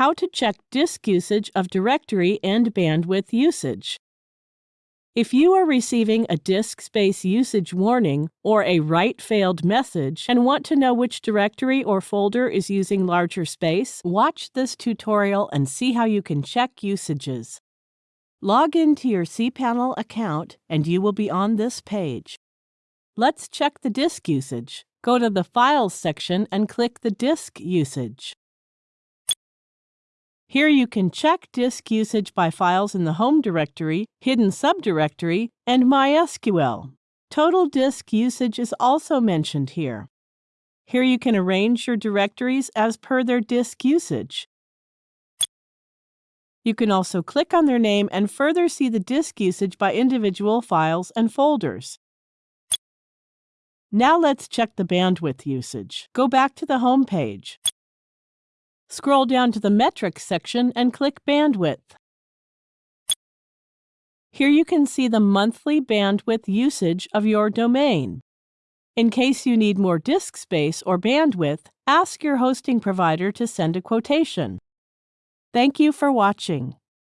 how to check disk usage of directory and bandwidth usage. If you are receiving a disk space usage warning or a write failed message and want to know which directory or folder is using larger space, watch this tutorial and see how you can check usages. Log into your cPanel account and you will be on this page. Let's check the disk usage. Go to the Files section and click the disk usage. Here you can check disk usage by files in the home directory, hidden subdirectory, and MySQL. Total disk usage is also mentioned here. Here you can arrange your directories as per their disk usage. You can also click on their name and further see the disk usage by individual files and folders. Now let's check the bandwidth usage. Go back to the home page. Scroll down to the Metrics section and click Bandwidth. Here you can see the monthly bandwidth usage of your domain. In case you need more disk space or bandwidth, ask your hosting provider to send a quotation. Thank you for watching.